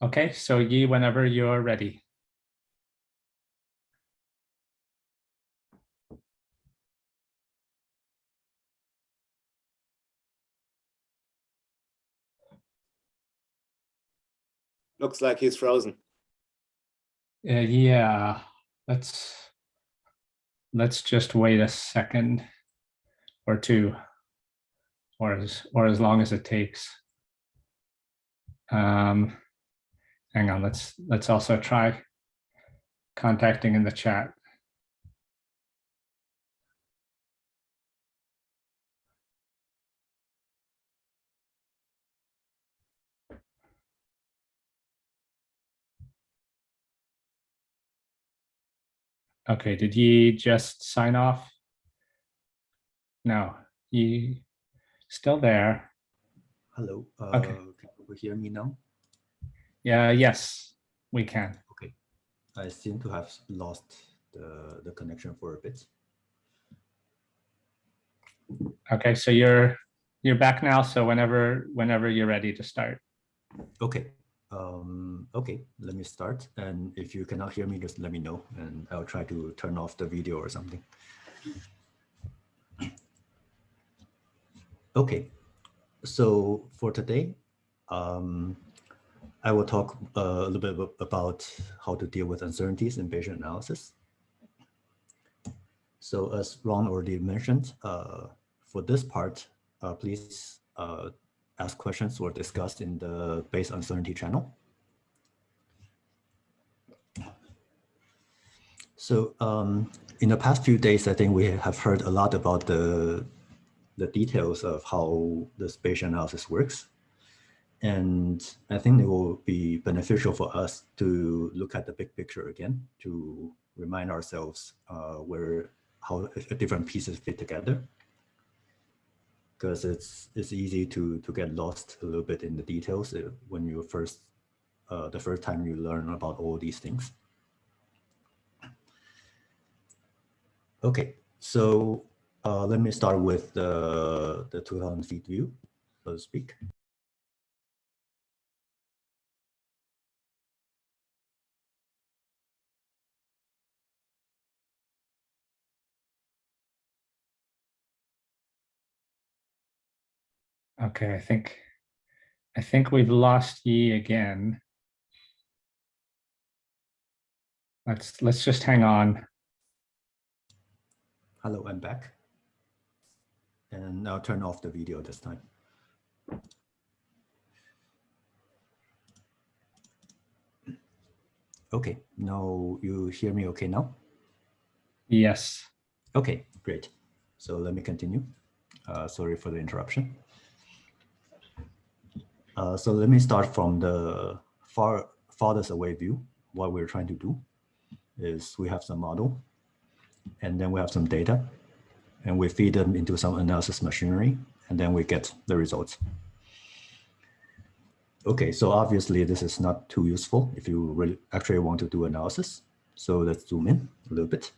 Okay, so Yi, whenever you're ready. Looks like he's frozen. Uh, yeah, let's let's just wait a second or two, or as or as long as it takes. Um, hang on, let's let's also try contacting in the chat. Okay, did you just sign off? No, you still there? Hello. Uh, Okay. Can you hear me now? Yeah, yes, we can. Okay. I seem to have lost the, the connection for a bit. Okay, so you're you're back now. So whenever whenever you're ready to start. Okay. Um, okay, let me start. And if you cannot hear me, just let me know and I'll try to turn off the video or something. Okay, so for today, um, I will talk uh, a little bit about how to deal with uncertainties in Bayesian analysis. So as Ron already mentioned, uh, for this part, uh, please uh, ask questions or discuss in the Bayes uncertainty channel. So um, in the past few days, I think we have heard a lot about the, the details of how the Bayesian analysis works. And I think it will be beneficial for us to look at the big picture again to remind ourselves uh, where how different pieces fit together because it's it's easy to to get lost a little bit in the details uh, when you first uh, the first time you learn about all these things. Okay, so uh, let me start with the the 2000 feet view, so to speak. Okay, I think I think we've lost Yi again. Let's let's just hang on. Hello, I'm back. And I'll turn off the video this time. Okay, now you hear me okay now? Yes. Okay, great. So let me continue. Uh, sorry for the interruption. Uh, so let me start from the far farthest away view. What we're trying to do is we have some model and then we have some data and we feed them into some analysis machinery and then we get the results. Okay, so obviously this is not too useful if you really actually want to do analysis. So let's zoom in a little bit.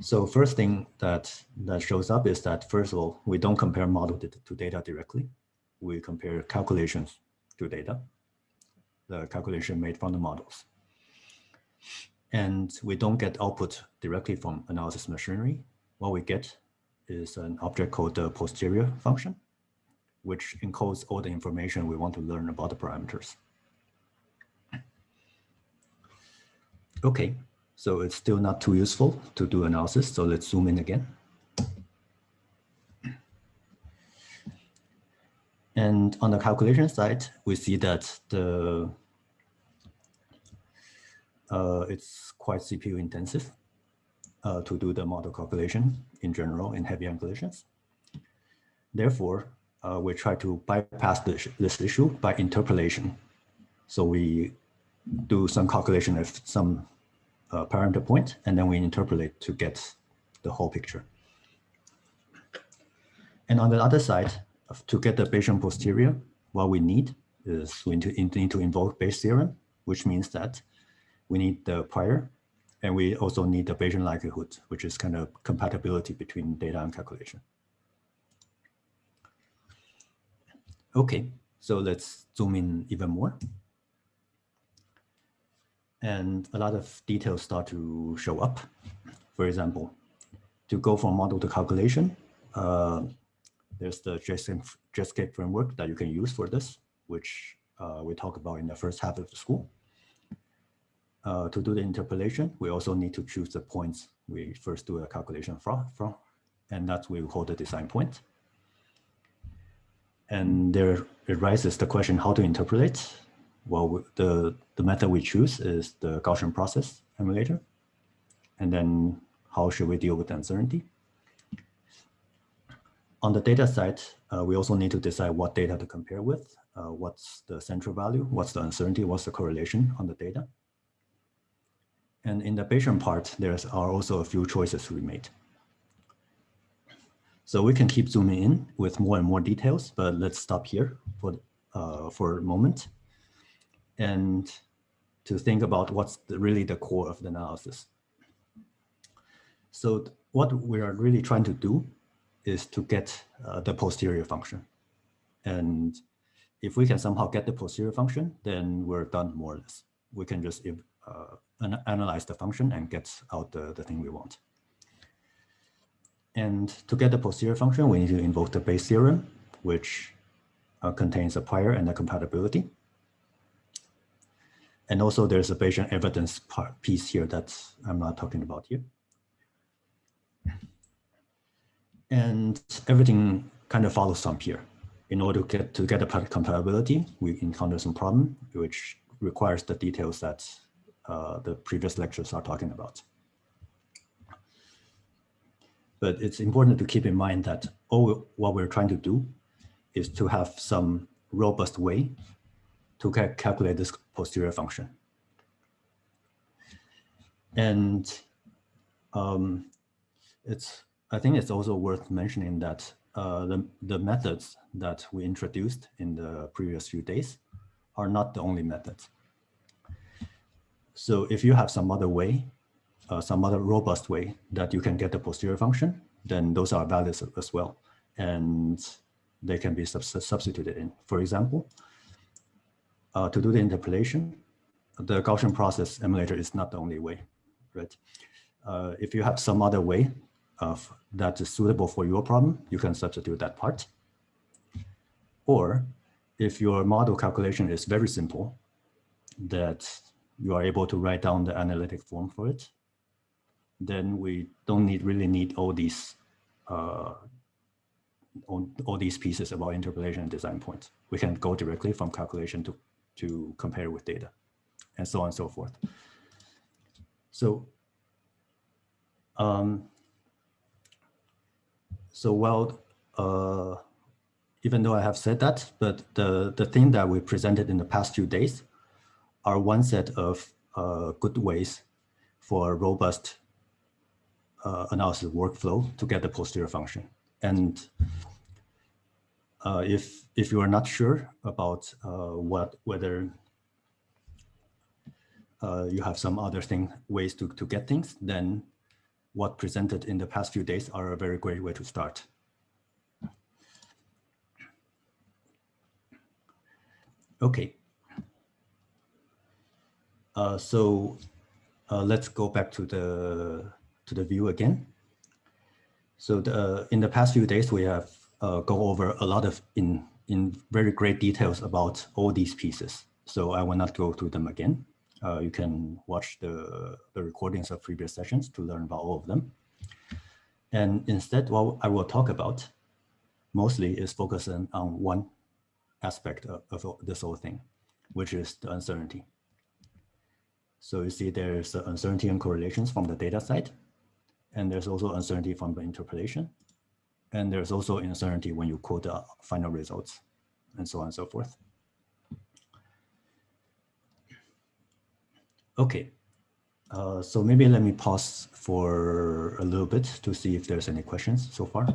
So first thing that, that shows up is that first of all, we don't compare model to, data directly. We compare calculations to data, the calculation made from the models. And we don't get output directly from analysis machinery. What we get is an object called the posterior function, which encodes all the information we want to learn about the parameters. Okay, so it's still not too useful to do analysis. So let's zoom in again. And on the calculation side, we see that the uh, it's quite CPU intensive uh, to do the model calculation in general in heavy calculations. Therefore, uh, we try to bypass this, this issue by interpolation. So we do some calculation of some uh, parameter point, and then we interpolate to get the whole picture. And on the other side, to get the Bayesian posterior, what we need is we need to invoke Bayes theorem, which means that we need the prior, and we also need the Bayesian likelihood, which is kind of compatibility between data and calculation. Okay, So let's zoom in even more. And a lot of details start to show up. For example, to go from model to calculation, uh, there's the JETSCAPE framework that you can use for this, which uh, we talk about in the first half of the school. Uh, to do the interpolation, we also need to choose the points we first do a calculation from, from and that we call the design point. And there arises the question how to interpolate. Well, the, the method we choose is the Gaussian process emulator. And then how should we deal with uncertainty? On the data side, uh, we also need to decide what data to compare with. Uh, what's the central value? What's the uncertainty? What's the correlation on the data? And in the Bayesian part, there are also a few choices we made. So we can keep zooming in with more and more details, but let's stop here for, uh, for a moment and to think about what's the, really the core of the analysis. So what we are really trying to do is to get uh, the posterior function. And if we can somehow get the posterior function, then we're done more or less. We can just uh, an analyze the function and get out the, the thing we want. And to get the posterior function, we need to invoke the Bayes theorem, which uh, contains a prior and a compatibility. And also there's a Bayesian evidence part piece here that I'm not talking about here. And everything kind of follows from here. In order to get to get the compatibility, we encounter some problem, which requires the details that uh, the previous lectures are talking about. But it's important to keep in mind that all what we're trying to do is to have some robust way to ca calculate this posterior function. And um, it's I think it's also worth mentioning that uh, the, the methods that we introduced in the previous few days are not the only methods. So if you have some other way uh, some other robust way that you can get the posterior function, then those are valid as well. And they can be sub substituted in. For example, uh, to do the interpolation, the Gaussian process emulator is not the only way, right? Uh, if you have some other way of that is suitable for your problem, you can substitute that part. Or if your model calculation is very simple, that you are able to write down the analytic form for it, then we don't need really need all these uh, all, all these pieces about interpolation and design points. We can go directly from calculation to, to compare with data and so on and so forth. So, um, so well, uh, even though I have said that, but the, the thing that we presented in the past few days are one set of uh, good ways for robust uh, analysis workflow to get the posterior function. And uh, if if you are not sure about uh, what whether uh, you have some other thing ways to to get things, then what presented in the past few days are a very great way to start. Okay. Uh, so uh, let's go back to the to the view again. So the, in the past few days, we have uh, go over a lot of in, in very great details about all these pieces. So I will not go through them again. Uh, you can watch the, the recordings of previous sessions to learn about all of them. And instead, what I will talk about mostly is focusing on one aspect of, of this whole thing, which is the uncertainty. So you see there's uncertainty and correlations from the data side. And there's also uncertainty from the interpolation. And there's also uncertainty when you quote the final results and so on and so forth. Okay, uh, so maybe let me pause for a little bit to see if there's any questions so far.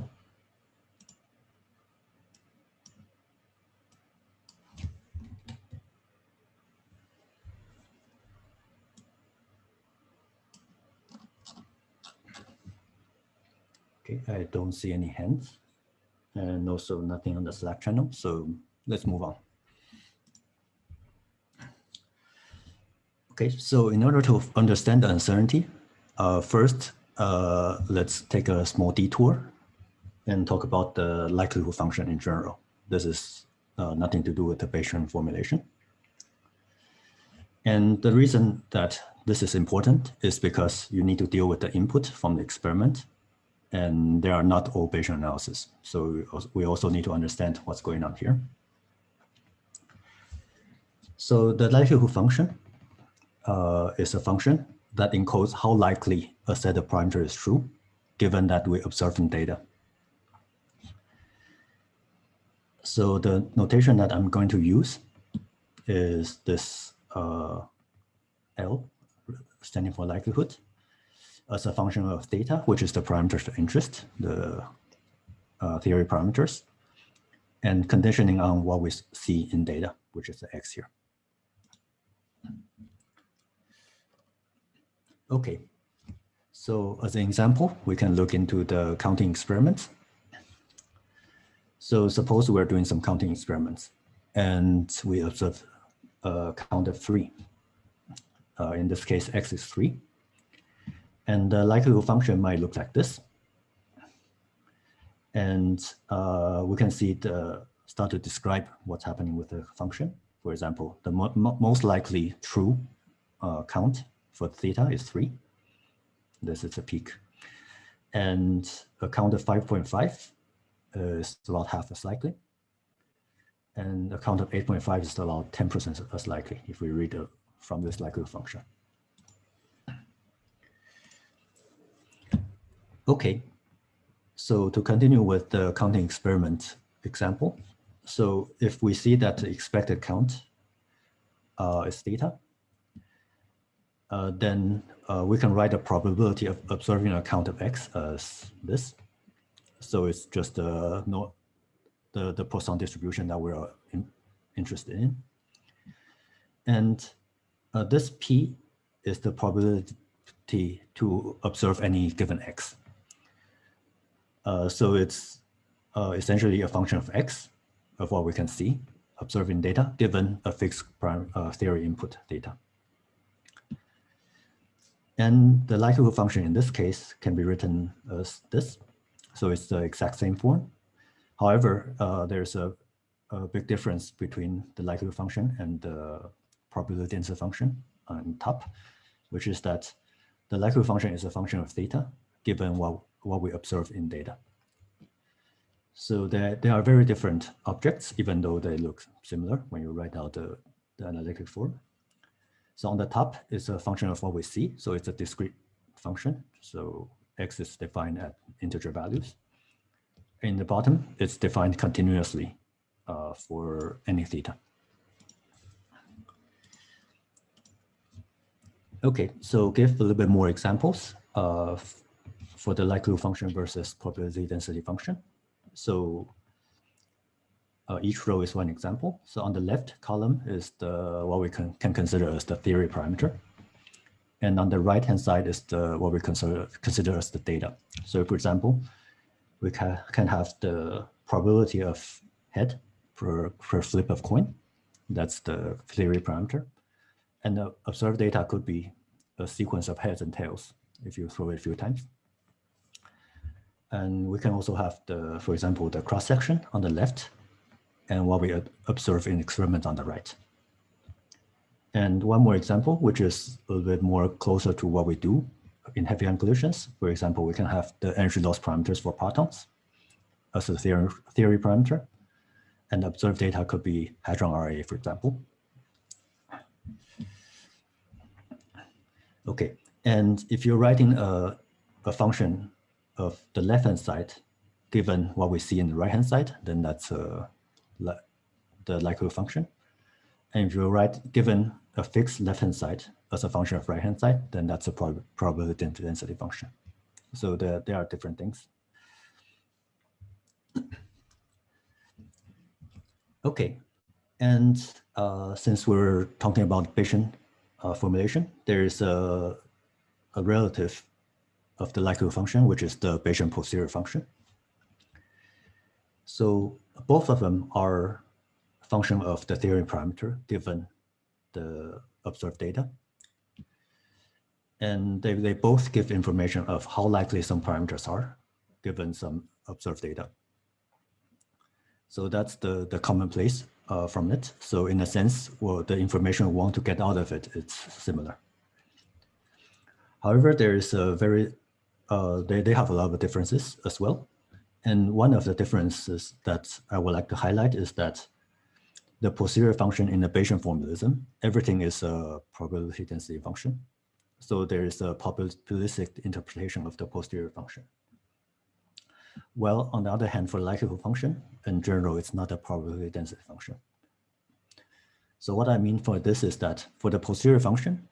Okay, I don't see any hands and also nothing on the Slack channel. So let's move on. Okay, so in order to understand the uncertainty, uh, first, uh, let's take a small detour and talk about the likelihood function in general. This is uh, nothing to do with the Bayesian formulation. And the reason that this is important is because you need to deal with the input from the experiment and they are not all Bayesian analysis. So we also need to understand what's going on here. So the likelihood function uh, is a function that encodes how likely a set of parameters is true, given that we observe in data. So the notation that I'm going to use is this uh, L, standing for likelihood, as a function of theta, which is the parameters of interest, the uh, theory parameters, and conditioning on what we see in data, which is the x here. Okay, so as an example, we can look into the counting experiments. So suppose we're doing some counting experiments and we observe a count of three. Uh, in this case, x is three. And the likelihood function might look like this. And uh, we can see the start to describe what's happening with the function. For example, the mo most likely true uh, count for theta is three. This is a peak. And a count of 5.5 is about half as likely. And a count of 8.5 is about 10% as likely if we read it from this likelihood function. Okay, so to continue with the counting experiment example, so if we see that the expected count uh, is theta, uh, then uh, we can write the probability of observing a count of x as this. So it's just no, the the Poisson distribution that we're in, interested in, and uh, this p is the probability to observe any given x. Uh, so it's uh, essentially a function of x of what we can see observing data given a fixed prime uh, theory input data. And the likelihood function in this case can be written as this. So it's the exact same form. However, uh, there's a, a, big difference between the likelihood function and the probability density function on top, which is that the likelihood function is a function of theta given what, what we observe in data. So they, they are very different objects, even though they look similar when you write out the, the analytic form. So on the top is a function of what we see. So it's a discrete function. So x is defined at integer values. In the bottom, it's defined continuously uh, for any theta. Okay, so give a little bit more examples uh, for the likelihood function versus probability density function. So uh, each row is one example. So on the left column is the what we can, can consider as the theory parameter. And on the right hand side is the what we consider consider as the data. So for example, we can, can have the probability of head per, per flip of coin. That's the theory parameter. And the observed data could be a sequence of heads and tails if you throw it a few times. And we can also have the, for example, the cross section on the left and what we observe in experiment on the right. And one more example, which is a little bit more closer to what we do in heavy ion collisions. For example, we can have the energy loss parameters for partons as a theory, theory parameter. And observed data could be hadron RA, for example. Okay, and if you're writing a, a function of the left-hand side, given what we see in the right-hand side, then that's uh, the likelihood function. And if you write given a fixed left-hand side as a function of right-hand side, then that's a prob probability density function. So there, there are different things. Okay, and uh, since we're talking about Bayesian uh, formulation, there is a, a relative of the likelihood function, which is the Bayesian posterior function. So both of them are function of the theory parameter given the observed data. And they, they both give information of how likely some parameters are given some observed data. So that's the, the commonplace uh, from it. So in a sense, well, the information we want to get out of it, it's similar. However, there is a very, uh, they, they have a lot of differences as well. And one of the differences that I would like to highlight is that the posterior function in the Bayesian formalism, everything is a probability density function. So there is a probabilistic interpretation of the posterior function. Well, on the other hand, for likelihood function, in general, it's not a probability density function. So what I mean for this is that for the posterior function,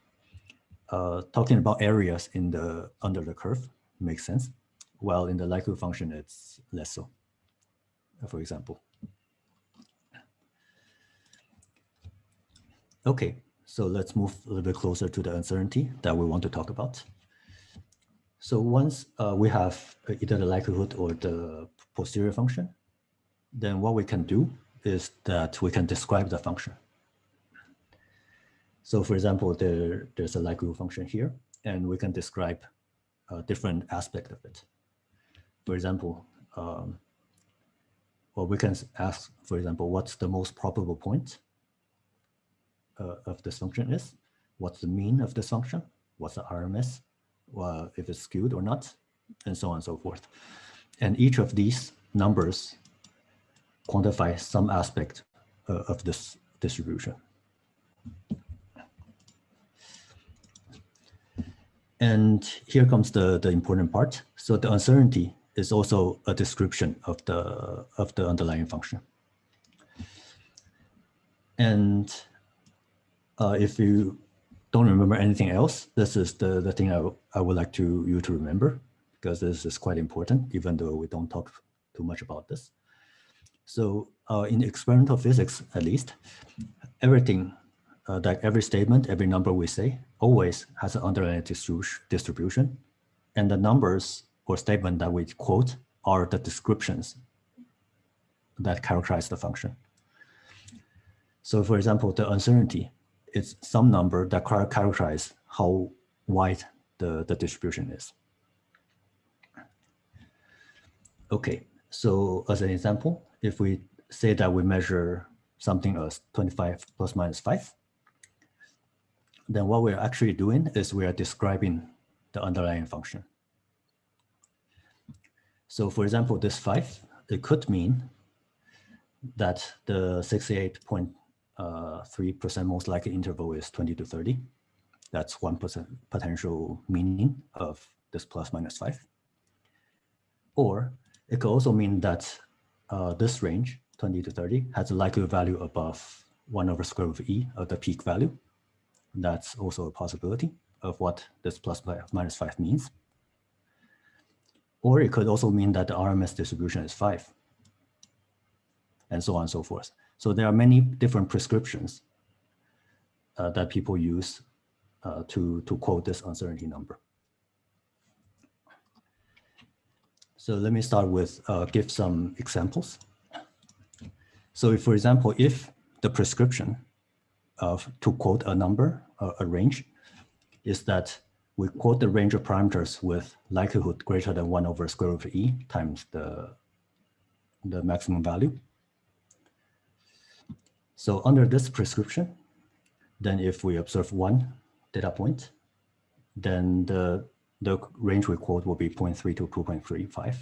uh, talking about areas in the under the curve makes sense. While in the likelihood function, it's less so, for example. Okay, so let's move a little bit closer to the uncertainty that we want to talk about. So once uh, we have either the likelihood or the posterior function, then what we can do is that we can describe the function. So for example, there, there's a likelihood function here, and we can describe a different aspect of it. For example, um, we can ask, for example, what's the most probable point uh, of this function is? What's the mean of this function? What's the RMS? If it's skewed or not, and so on and so forth. And each of these numbers quantify some aspect uh, of this distribution. And here comes the, the important part. So the uncertainty is also a description of the, of the underlying function. And uh, if you don't remember anything else, this is the, the thing I, I would like to you to remember, because this is quite important, even though we don't talk too much about this. So uh, in experimental physics, at least, everything, uh, like every statement, every number we say, always has an underlying distribution. And the numbers or statement that we quote are the descriptions that characterize the function. So for example, the uncertainty is some number that characterize how wide the, the distribution is. Okay, so as an example, if we say that we measure something as 25 plus minus 5, then what we're actually doing is we are describing the underlying function. So for example, this 5, it could mean that the 68.3% uh, most likely interval is 20 to 30. That's 1% potential meaning of this plus minus 5. Or it could also mean that uh, this range, 20 to 30, has a likelihood value above 1 over square root of e of the peak value. That's also a possibility of what this plus minus 5 means. Or it could also mean that the RMS distribution is 5, and so on and so forth. So there are many different prescriptions uh, that people use uh, to, to quote this uncertainty number. So let me start with uh, give some examples. So if, for example, if the prescription of to quote a number, a range, is that we quote the range of parameters with likelihood greater than one over square root of e times the, the maximum value. So under this prescription, then if we observe one data point, then the the range we quote will be 0.3 to 2.35.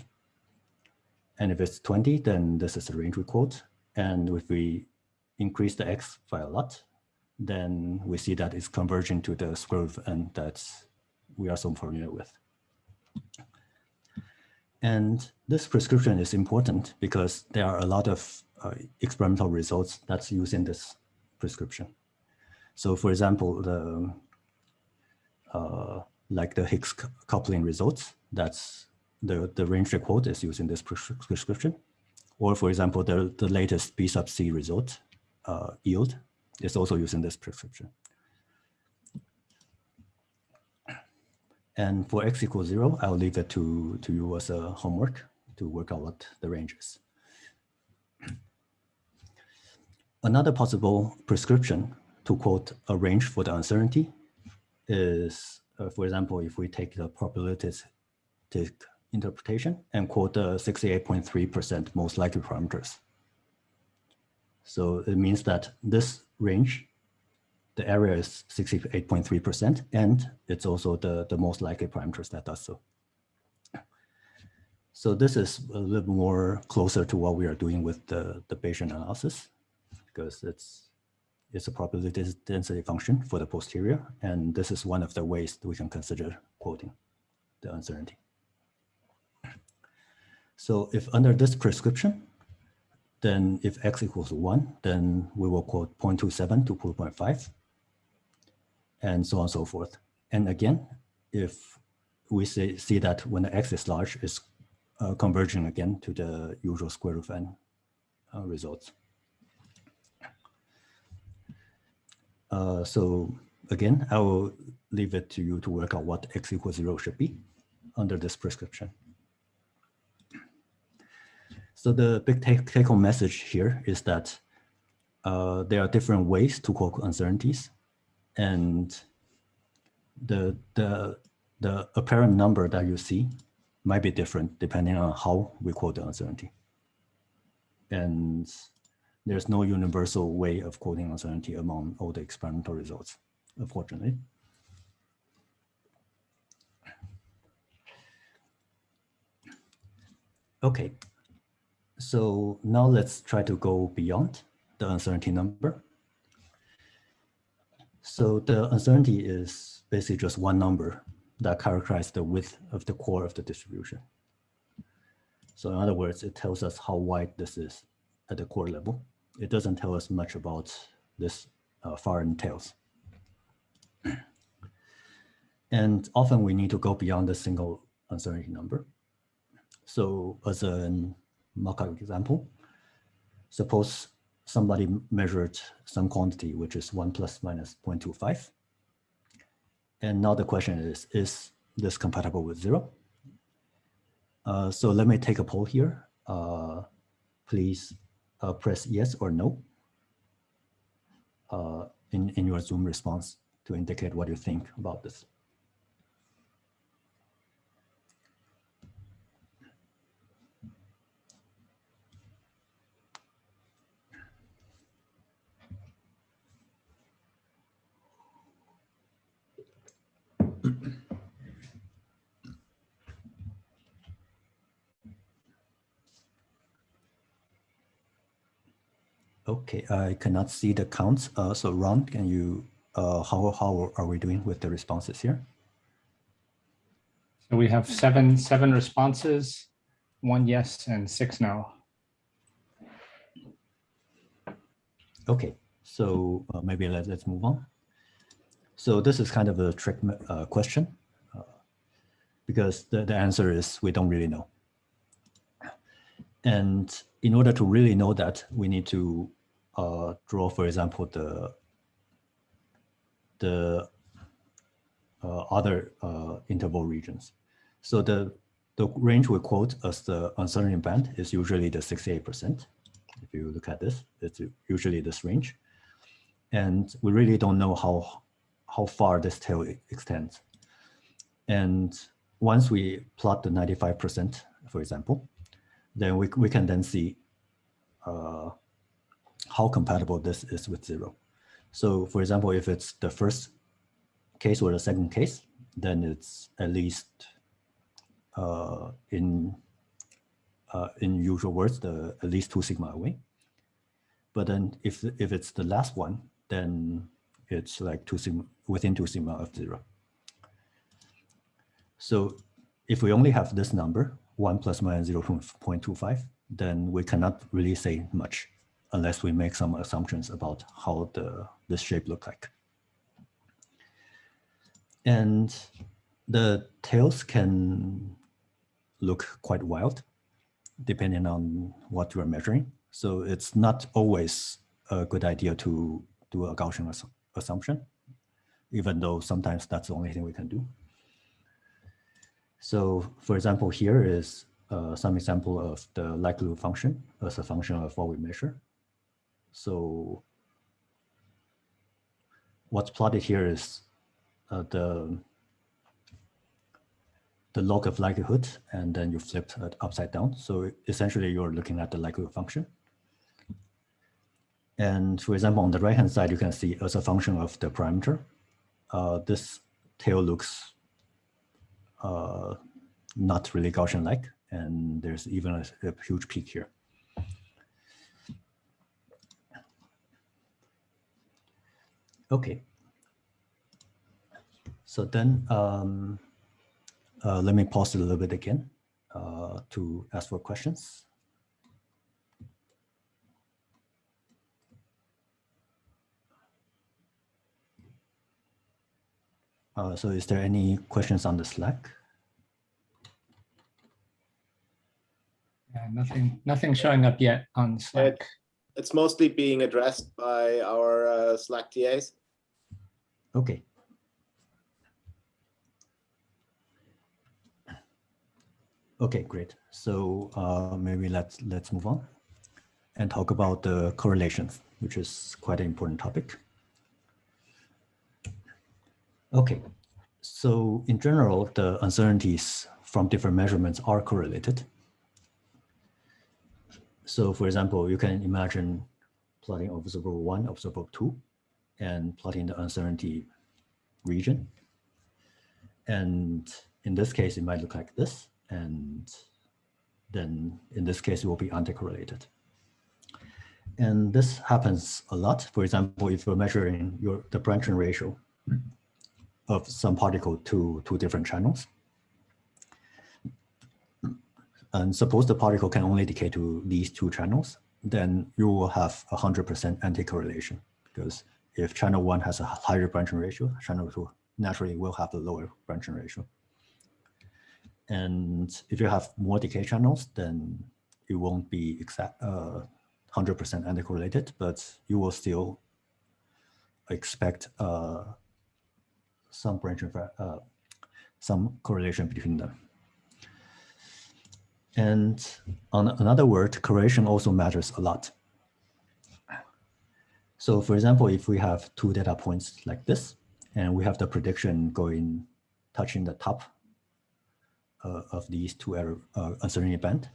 And if it's 20, then this is the range we quote. And if we increase the x by a lot, then we see that it's converging to the square root n that we are so familiar with. And this prescription is important because there are a lot of uh, experimental results that's using this prescription. So for example, the uh, like the Higgs coupling results. That's the, the range quote is using this prescription. Or for example, the, the latest B sub C result uh, yield is also using this prescription. And for x equals zero, I'll leave it to, to you as a homework to work out what the range is. Another possible prescription to quote a range for the uncertainty is uh, for example, if we take the probabilistic interpretation and quote the 68.3% most likely parameters. So it means that this range, the area is 68.3%, and it's also the, the most likely parameters that does so. So this is a little more closer to what we are doing with the, the Bayesian analysis, because it's, it's a probability density function for the posterior, and this is one of the ways that we can consider quoting the uncertainty. So if under this prescription, then if x equals 1, then we will quote 0.27 to 0.5, and so on and so forth. And again, if we say, see that when the x is large, it's uh, converging again to the usual square root of n uh, results. Uh, so again, I will leave it to you to work out what x equals 0 should be under this prescription. So the big take, take home message here is that uh, there are different ways to quote uncertainties and the, the, the apparent number that you see might be different depending on how we quote the uncertainty. And there's no universal way of quoting uncertainty among all the experimental results, unfortunately. Okay, so now let's try to go beyond the uncertainty number. So the uncertainty is basically just one number that characterizes the width of the core of the distribution. So in other words, it tells us how wide this is at the core level. It doesn't tell us much about this uh, far end tails. and often we need to go beyond the single uncertainty number. So as an mock-up example. Suppose somebody measured some quantity, which is 1 plus minus 0.25. And now the question is, is this compatible with 0? Uh, so let me take a poll here. Uh, please uh, press yes or no uh, in, in your Zoom response to indicate what you think about this. Okay, I cannot see the counts. Uh, so Ron, can you, uh, how, how are we doing with the responses here? So we have seven, seven responses, one yes and six no. Okay, so uh, maybe let, let's move on. So this is kind of a trick uh, question uh, because the, the answer is we don't really know. And in order to really know that, we need to uh, draw, for example, the the uh, other uh, interval regions. So the the range we quote as the uncertainty band is usually the 68%. If you look at this, it's usually this range. And we really don't know how, how far this tail extends. And once we plot the 95%, for example, then we, we can then see uh, how compatible this is with zero. So for example, if it's the first case or the second case, then it's at least uh, in uh, in usual words, the at least two sigma away. But then if if it's the last one, then it's like two sigma within two sigma of zero. So if we only have this number, one plus minus 0 0.25, then we cannot really say much unless we make some assumptions about how the this shape look like. And the tails can look quite wild depending on what you are measuring. So it's not always a good idea to do a Gaussian ass assumption, even though sometimes that's the only thing we can do. So for example, here is uh, some example of the likelihood function as a function of what we measure. So what's plotted here is uh, the the log of likelihood, and then you flip it upside down. So essentially, you're looking at the likelihood function. And for example, on the right-hand side, you can see as a function of the parameter, uh, this tail looks uh, not really Gaussian-like, and there's even a, a huge peak here. Okay. So then um, uh, let me pause it a little bit again uh, to ask for questions. Uh, so is there any questions on the Slack? Yeah, nothing, nothing showing up yet on Slack. It's mostly being addressed by our uh, Slack TAs. Okay. Okay, great. So uh, maybe let's let's move on and talk about the correlations, which is quite an important topic. Okay, so in general, the uncertainties from different measurements are correlated. So for example, you can imagine plotting observable one, observable two, and plotting the uncertainty region. And in this case, it might look like this. And then in this case, it will be anti-correlated. And this happens a lot. For example, if you're measuring your the branching ratio of some particle to two different channels, and suppose the particle can only decay to these two channels, then you will have 100% anti-correlation because if channel one has a higher branching ratio, channel two naturally will have a lower branching ratio. And if you have more decay channels, then it won't be exact 100% uh, anti-correlated, but you will still expect uh, some branching, uh, some correlation between them. And on another word, correlation also matters a lot. So for example, if we have two data points like this, and we have the prediction going, touching the top uh, of these two error, uh, uncertainty band,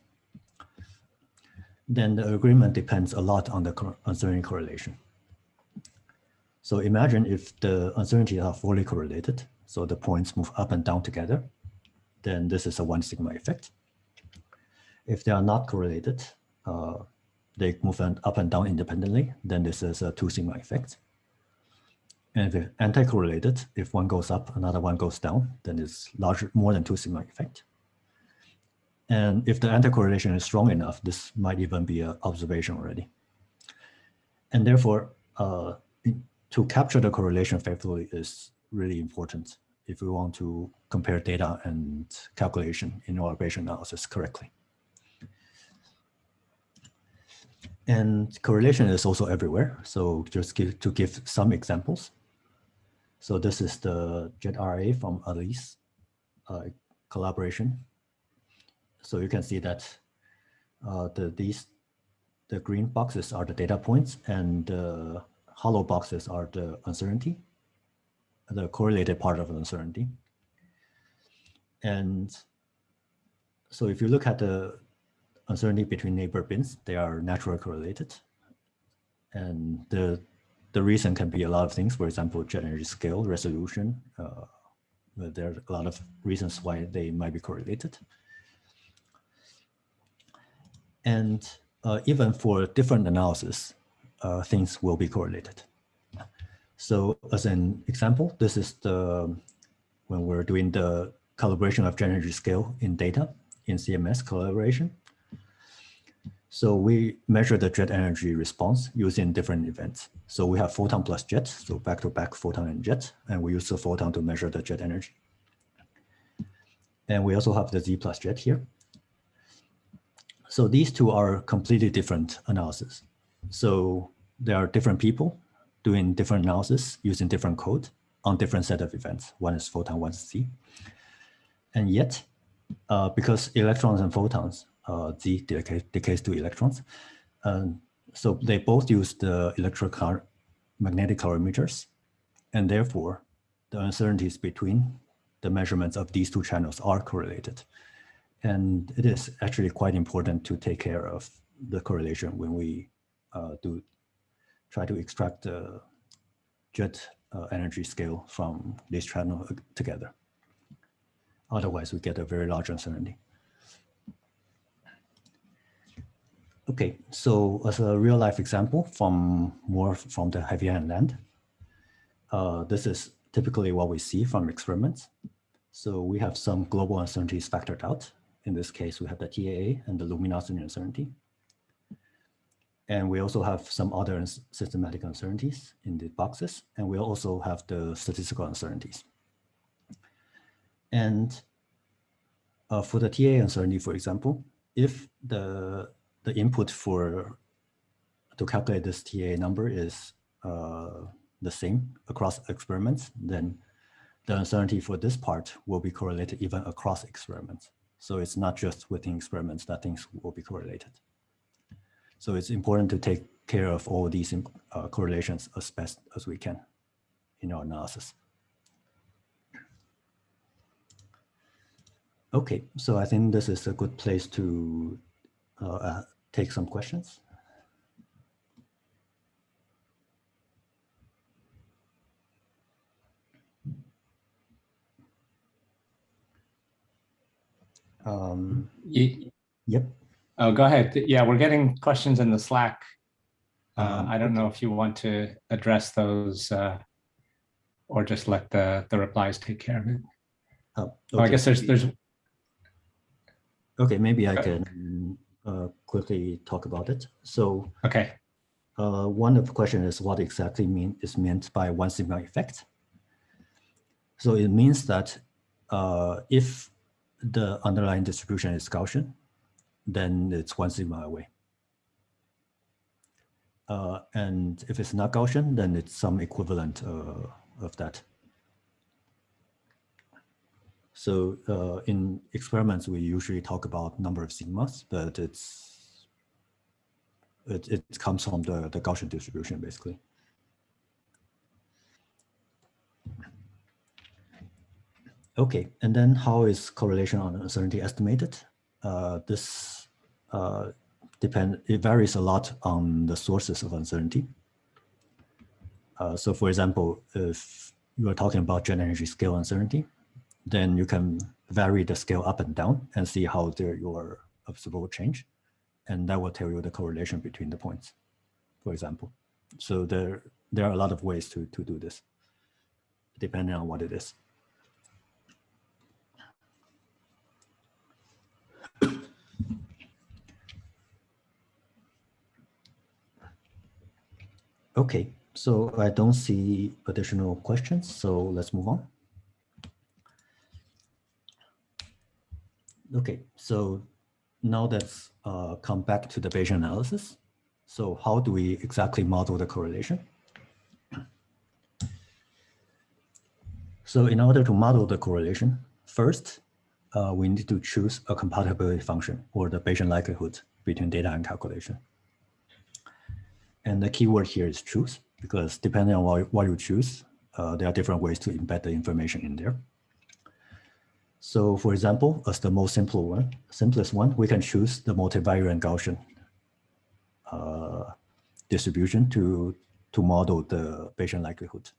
then the agreement depends a lot on the uncertainty correlation. So imagine if the uncertainties are fully correlated, so the points move up and down together, then this is a one sigma effect. If they are not correlated, uh, they move up and down independently, then this is a two sigma effect. And if they're anti-correlated, if one goes up, another one goes down, then it's larger, more than two sigma effect. And if the anti-correlation is strong enough, this might even be an observation already. And therefore, uh, to capture the correlation faithfully is really important if we want to compare data and calculation in our Bayesian analysis correctly. And correlation is also everywhere. So just give, to give some examples. So this is the JetRA from ALICE uh, collaboration. So you can see that uh, the these the green boxes are the data points and the hollow boxes are the uncertainty, the correlated part of uncertainty. And so if you look at the uncertainty between neighbor bins, they are naturally correlated. And the the reason can be a lot of things, for example, jet scale, resolution. Uh, there are a lot of reasons why they might be correlated. And uh, even for different analysis, uh, things will be correlated. So as an example, this is the when we're doing the calibration of jet scale in data in CMS collaboration. So we measure the jet energy response using different events. So we have photon plus jet, so back-to-back -back photon and jet, and we use the photon to measure the jet energy. And we also have the Z plus jet here. So these two are completely different analysis. So there are different people doing different analysis using different code on different set of events. One is photon, one is Z. And yet, uh, because electrons and photons uh, Z decay, decays to electrons. Um, so they both use the electromagnetic calorimeters, and therefore the uncertainties between the measurements of these two channels are correlated. And it is actually quite important to take care of the correlation when we uh, do try to extract the jet uh, energy scale from this channel together. Otherwise, we get a very large uncertainty. Okay, so as a real life example from more from the heavy land, uh, this is typically what we see from experiments. So we have some global uncertainties factored out. In this case, we have the TAA and the luminosity uncertainty. And we also have some other systematic uncertainties in the boxes. And we also have the statistical uncertainties. And uh, for the TA uncertainty, for example, if the, the input for to calculate this TA number is uh, the same across experiments, then the uncertainty for this part will be correlated even across experiments. So it's not just within experiments that things will be correlated. So it's important to take care of all these uh, correlations as best as we can in our analysis. Okay, so I think this is a good place to uh, take some questions. Um, Ye- yep. Oh, go ahead. Yeah, we're getting questions in the Slack. Uh, Um, I don't know if you want to address those uh, or just let the, the replies take care of it. Oh, Oh, I guess there's, there's, Okay, maybe I Uh, can uh, quickly talk about it. So okay. uh, one of the question is what exactly mean is meant by one sigma effect. So it means that uh, if the underlying distribution is Gaussian, then it's one sigma away. Uh, and if it's not Gaussian, then it's some equivalent uh, of that. So uh, in experiments, we usually talk about number of sigmas, but it's it, it comes from the, the Gaussian distribution, basically. Okay, and then how is correlation on uncertainty estimated? Uh, this uh, depend it varies a lot on the sources of uncertainty. Uh, so for example, if you are talking about jet energy scale uncertainty, then you can vary the scale up and down and see how your observable change. And that will tell you the correlation between the points, for example. So there, there are a lot of ways to, to do this, depending on what it is. Okay, so I don't see additional questions, so let's move on. Okay, so now let's uh, come back to the Bayesian analysis. So how do we exactly model the correlation? So in order to model the correlation, first, uh, we need to choose a compatibility function or the Bayesian likelihood between data and calculation. And the keyword here is choose, because depending on what, you choose, uh, there are different ways to embed the information in there. So for example, as the most simple one, simplest one, we can choose the multivariate Gaussian uh, distribution to, to model the Bayesian likelihood,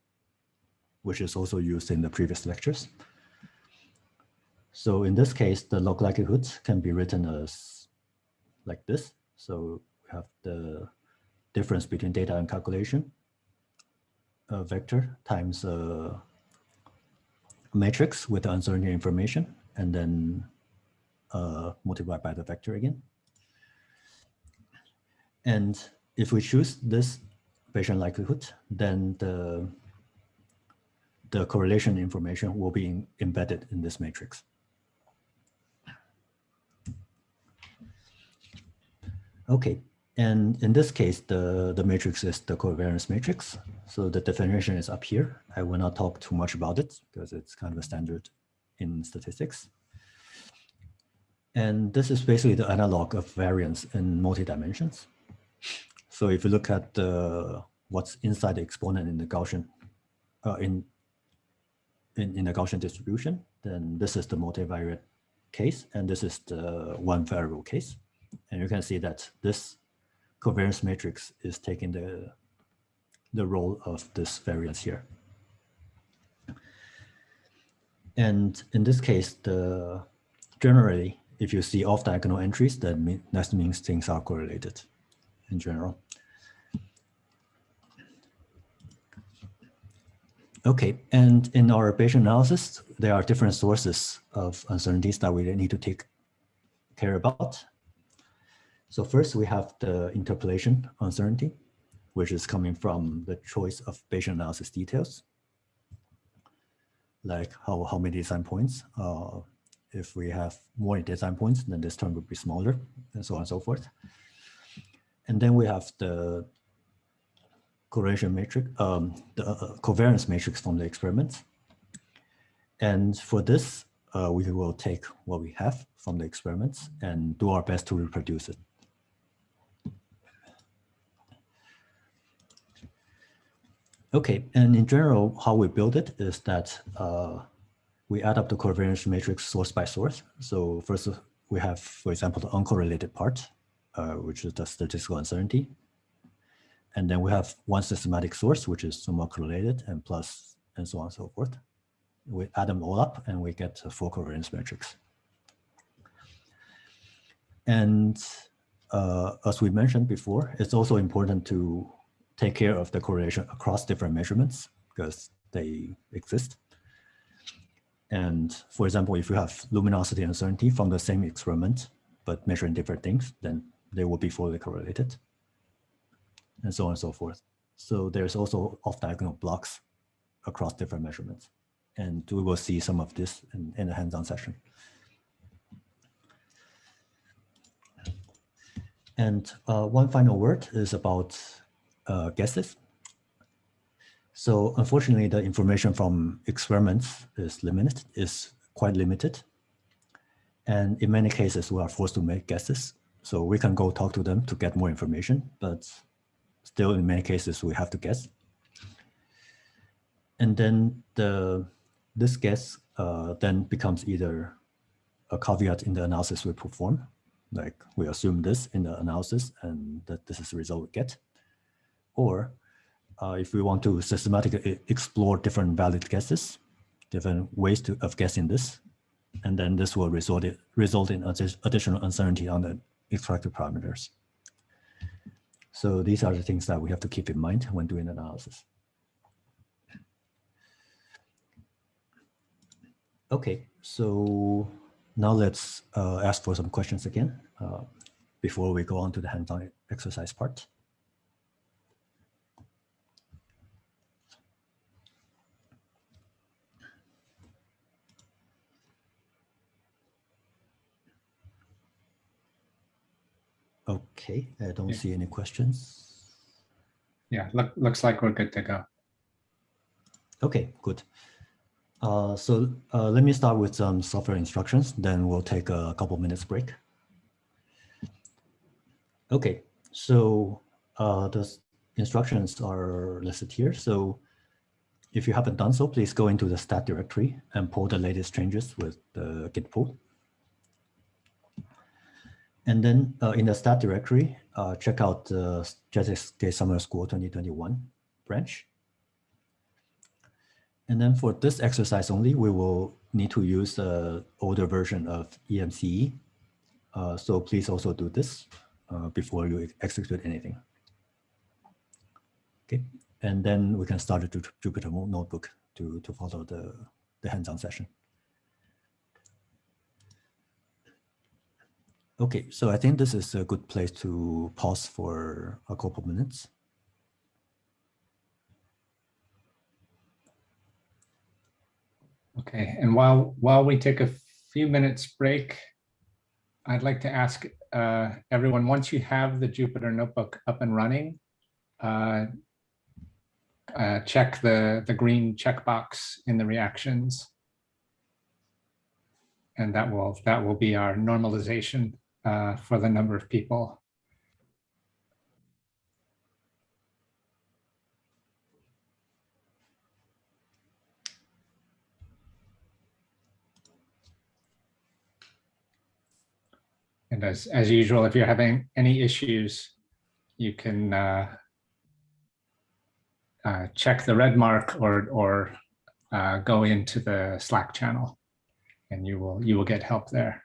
which is also used in the previous lectures. So in this case, the log likelihood can be written as like this. So we have the difference between data and calculation, a vector times a matrix with the uncertainty information, and then uh, multiplied by the vector again. And if we choose this Bayesian likelihood, then the, the correlation information will be in, embedded in this matrix. Okay, and in this case, the, the matrix is the covariance matrix. So the definition is up here. I will not talk too much about it because it's kind of a standard in statistics. And this is basically the analog of variance in multi-dimensions. So if you look at uh, what's inside the exponent in the Gaussian, uh, in in, in the Gaussian distribution, then this is the multivariate case, and this is the one variable case. And you can see that this covariance matrix is taking the, the role of this variance here. And in this case, the generally, if you see off diagonal entries, that, mean, that means things are correlated in general. Okay, and in our Bayesian analysis, there are different sources of uncertainties that we need to take care about. So first we have the interpolation uncertainty, which is coming from the choice of Bayesian analysis details, like how, how many design points. Uh, if we have more design points, then this term would be smaller, and so on and so forth. And then we have the correlation matrix, um, the uh, covariance matrix from the experiment. And for this, uh, we will take what we have from the experiments and do our best to reproduce it. Okay, and in general, how we build it is that uh, we add up the covariance matrix source by source. So first we have, for example, the uncorrelated part, uh, which is the statistical uncertainty. And then we have one systematic source, which is somewhat correlated and plus and so on and so forth. We add them all up and we get a full covariance matrix. And uh, as we mentioned before, it's also important to take care of the correlation across different measurements because they exist. And for example, if you have luminosity uncertainty from the same experiment, but measuring different things, then they will be fully correlated and so on and so forth. So there's also off-diagonal blocks across different measurements. And we will see some of this in, in hands-on session. And uh, one final word is about uh, guesses. So unfortunately, the information from experiments is limited, is quite limited. And in many cases, we are forced to make guesses. So we can go talk to them to get more information, but still in many cases, we have to guess. And then the this guess uh, then becomes either a caveat in the analysis we perform, like we assume this in the analysis and that this is the result we get, or uh, if we want to systematically explore different valid guesses, different ways to, of guessing this, and then this will result, it, result in additional uncertainty on the extracted parameters. So these are the things that we have to keep in mind when doing analysis. Okay, so now let's uh, ask for some questions again uh, before we go on to the hands-on exercise part. Okay, I don't Yeah. see any questions. Yeah, look, looks like we're good to go. Okay, good. Uh, so uh, let me start with some software instructions, then we'll take a couple minutes break. Okay, so uh, the instructions are listed here. So if you haven't done so, please go into the stat directory and pull the latest changes with the git pull. And then uh, in the stat directory, uh, check out the JSK Summer School 2021 branch. And then for this exercise only, we will need to use the older version of emcee. Uh, so please also do this uh, before you execute anything. Okay, and then we can start the Jupyter notebook to, to follow the, the hands-on session. Okay, so I think this is a good place to pause for a couple minutes. Okay, and while while we take a few minutes break, I'd like to ask uh, everyone, once you have the Jupyter Notebook up and running, uh, uh, check the, the green checkbox in the reactions. And that will that will be our normalization uh, for the number of people. And as, as usual, if you're having any issues, you can uh, uh, check the red mark or, or uh, go into the Slack channel and you will, you will get help there.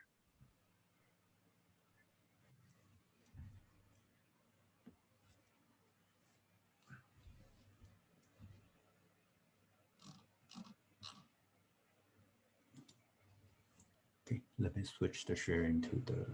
Let me switch the sharing to the.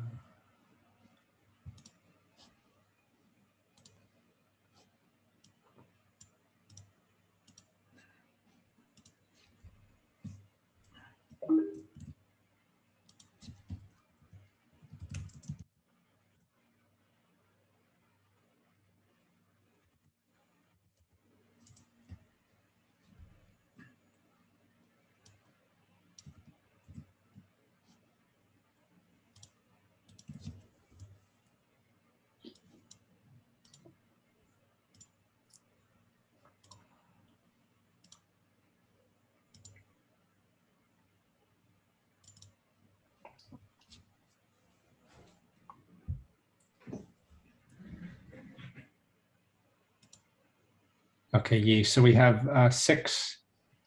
Okay, Yi, so we have uh, six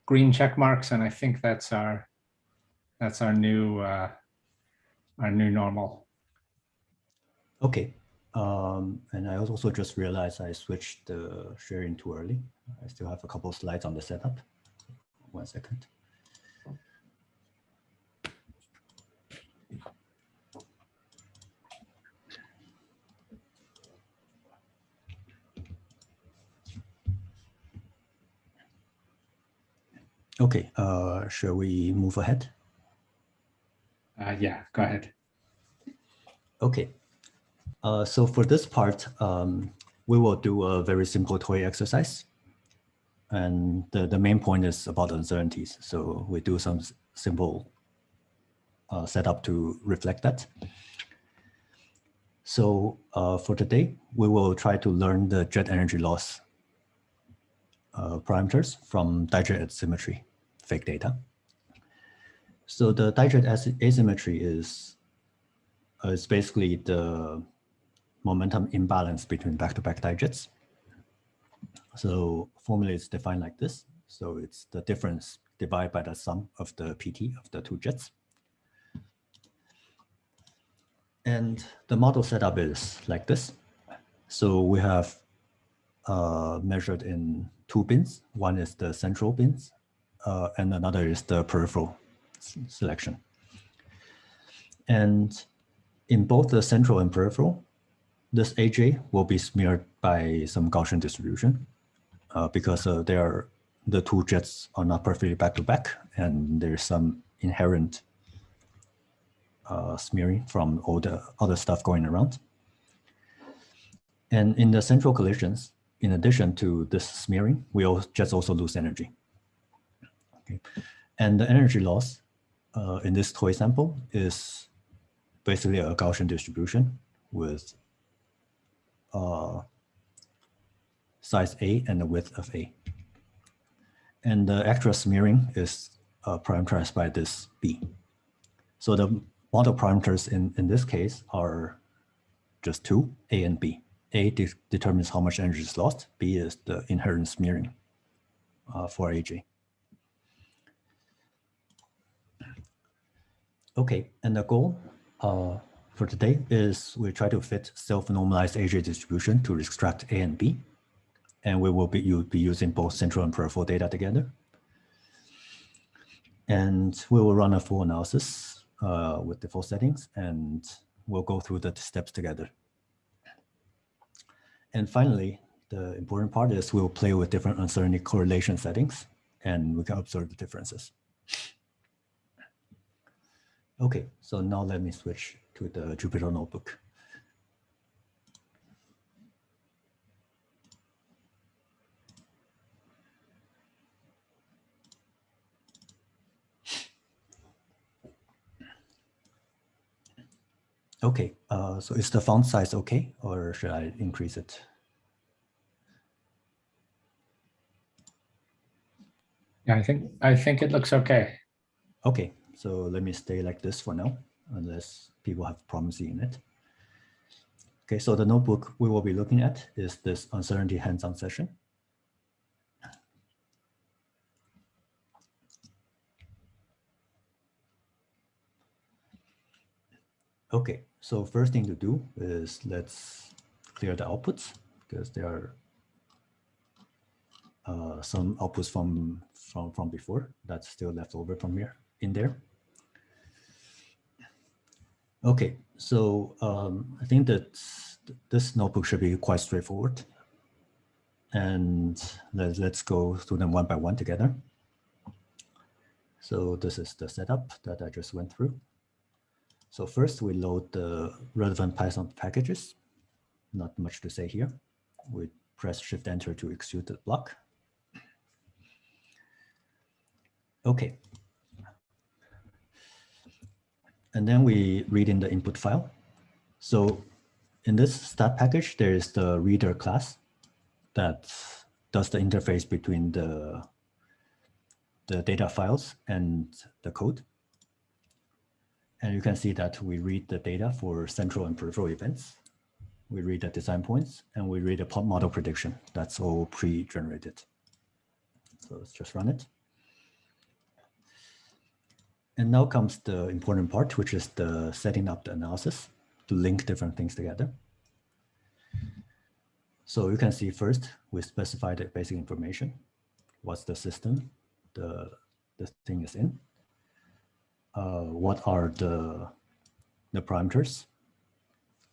green check marks and I think that's our, that's our new, uh, our new normal. Okay. Um, and I also just realized I switched the sharing too early. I still have a couple slides on the setup. One second. Okay, uh, shall we move ahead? Uh, yeah, go ahead. Okay. Uh, so for this part, um, we will do a very simple toy exercise. And the, the main point is about uncertainties. So we do some simple uh, setup to reflect that. So uh, for today, we will try to learn the jet energy loss uh, parameters from dijet asymmetry, fake data. So the dijet asymmetry is uh, is basically the momentum imbalance between back-to-back dijets. So formula is defined like this. So it's the difference divided by the sum of the PT of the two jets. And the model setup is like this. So we have uh, measured in two bins. One is the central bins, uh, and another is the peripheral selection. And in both the central and peripheral, this AJ will be smeared by some Gaussian distribution uh, because uh, they are the two jets are not perfectly back to back, and there's some inherent uh, smearing from all the other stuff going around. And in the central collisions, in addition to this smearing, we all jets also lose energy. And the energy loss uh, in this toy sample is basically a Gaussian distribution with uh, size A and the width of A. And the extra smearing is uh, parameterized by this B. So the model parameters in, in this case are just two, A and B. A de determines how much energy is lost. B is the inherent smearing uh, for AJ. Okay, and the goal uh, for today is we try to fit self-normalized AJ distribution to extract A and B. And we will be, you'll be using both central and peripheral data together. And we will run a full analysis uh, with the full settings and we'll go through the steps together. And finally, the important part is we'll play with different uncertainty correlation settings and we can observe the differences. Okay, so now let me switch to the Jupyter notebook. Okay, uh, so is the font size okay, or should I increase it? Yeah, I think, I think it looks okay. Okay, so let me stay like this for now, unless people have problems seeing it. Okay, so the notebook we will be looking at is this uncertainty hands-on session. Okay, so first thing to do is let's clear the outputs because there are uh, some outputs from, from, from before that's still left over from here in there. Okay, so um, I think that this notebook should be quite straightforward. And let, let's go through them one by one together. So this is the setup that I just went through. So first we load the relevant Python packages. Not much to say here. We press Shift Enter to execute the block. Okay. And then we read in the input file. So in this stat package, there is the reader class that does the interface between the, the data files and the code. And you can see that we read the data for central and peripheral events. We read the design points and we read the pop model prediction. That's all pre-generated. So let's just run it. And now comes the important part, which is the setting up the analysis to link different things together. So you can see first, we specify the basic information. What's the system the, the thing is in? Uh, what are the, the parameters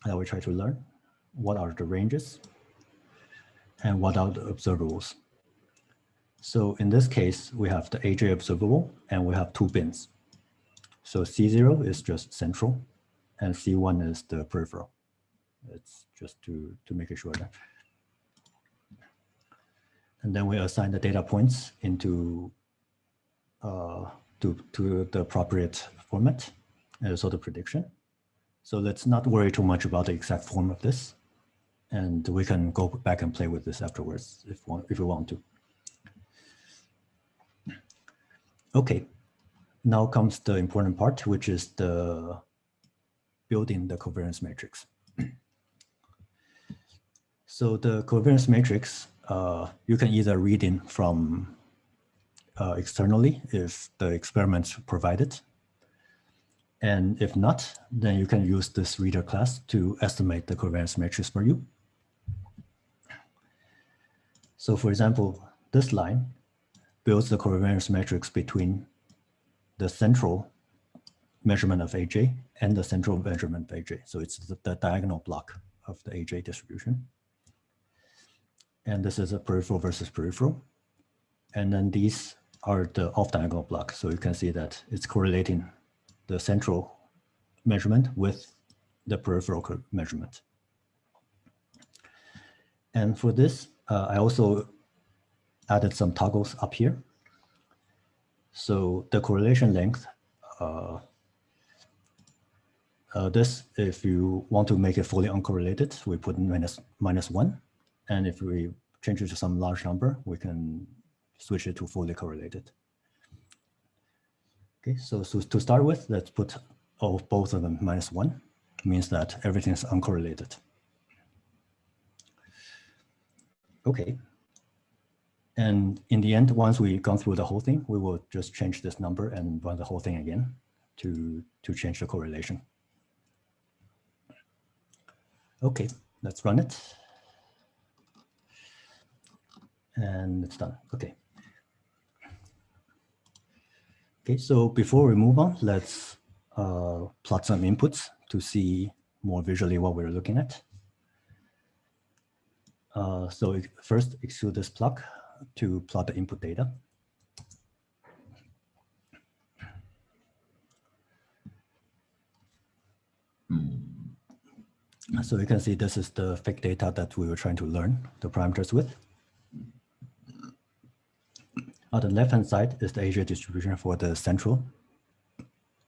that we try to learn? What are the ranges? And what are the observables? So in this case, we have the AJ observable and we have two bins. So C0 is just central and C1 is the peripheral. It's just to, to make it sure that. And then we assign the data points into uh, to, to the appropriate format and also the prediction. So let's not worry too much about the exact form of this. And we can go back and play with this afterwards if, if we want to. Okay, now comes the important part, which is the building the covariance matrix. so the covariance matrix, uh, you can either read in from uh, externally if the experiments provided. And if not, then you can use this reader class to estimate the covariance matrix for you. So for example, this line builds the covariance matrix between the central measurement of AJ and the central measurement of AJ. So it's the, the, diagonal block of the AJ distribution. And this is a peripheral versus peripheral. And then these are the off diagonal block. So you can see that it's correlating the central measurement with the peripheral measurement. And for this, uh, I also added some toggles up here. So the correlation length, uh, uh, this, if you want to make it fully uncorrelated, we put minus, minus one. And if we change it to some large number, we can switch it to fully correlated. Okay, so, so to start with, let's put all, both of them minus one, means that everything is uncorrelated. Okay. And in the end, once we've gone through the whole thing, we will just change this number and run the whole thing again to, to change the correlation. Okay, let's run it. And it's done. Okay. Okay, so before we move on, let's uh, plot some inputs to see more visually what we're looking at. Uh, so first execute this plot to plot the input data. So you can see this is the fake data that we were trying to learn the parameters with. On the left-hand side is the AJ distribution for the central